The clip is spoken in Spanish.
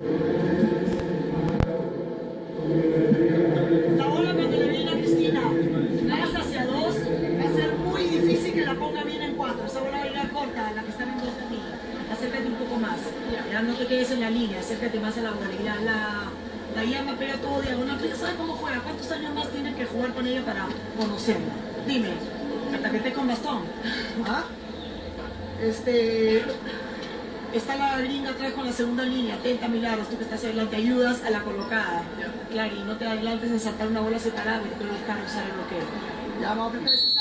La bola cuando le viene a Cristina, vas hacia dos, va a ser muy difícil que la ponga bien en cuatro. Esa bola va a ir a corta, la que está en dos de ti. Acércate un poco más. Ya no te quedes en la línea, acércate más a la bola. La, la llama pega todo diagonal. Tú ya sabes cómo juega. ¿Cuántos años más tienes que jugar con ella para conocerla? Dime, hasta que con bastón. ¿Ah? Este. Está la gringa atrás con la segunda línea, atenta Milagros, tú que estás adelante, ayudas a la colocada. Claro, y no te adelantes en saltar una bola separada después buscar usar el bloqueo. Ya vamos a.